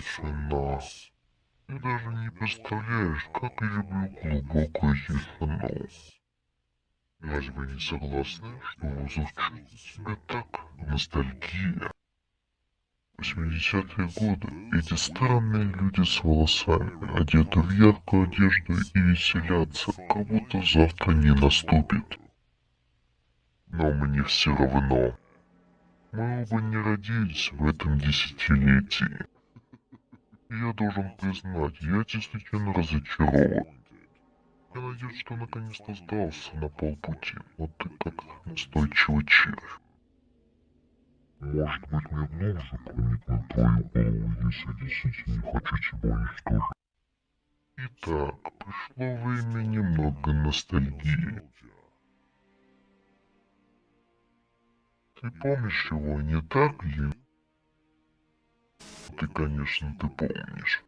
Тишина. Ты даже не представляешь, как я люблю глубокую тишину. Разве вы не согласны, что звучит себя так? Ностальгия. 80-е годы эти странные люди с волосами одеты в яркую одежду и веселятся, как будто завтра не наступит. Но мне все равно. Мы оба не родились в этом десятилетии. Я должен признать, я действительно разочарован. Я надеюсь, что наконец-то сдался на полпути, но ты как настойчивый червь. Может быть, мне глубже проникнуть твою голову, если действительно не хочу тебя уничтожить. Итак, пришло время немного ностальгии. Ты помнишь его, не так ли? Ты, конечно, ты помнишь.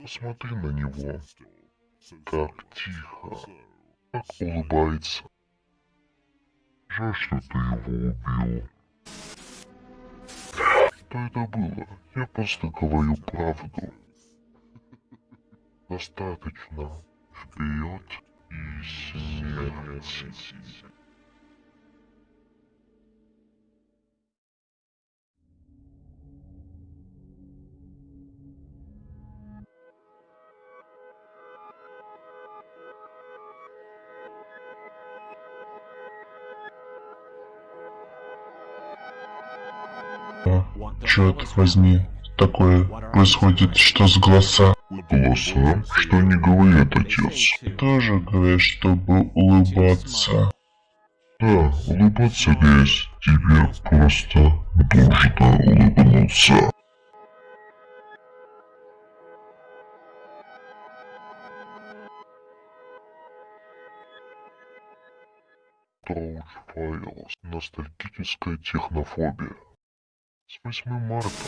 Посмотри на него. Как тихо. Как улыбается. Жаль, что ты его убил. Что это было? Я просто говорю правду. Достаточно. Вперед и смерть. Черт возьми, такое происходит, что с голоса? Голоса? Что они говорят, отец? Тоже говорят, чтобы улыбаться. Да, улыбаться весь. Тебе просто нужно улыбнуться. Троуч Файлз. Ностальгическая технофобия. С 8 марта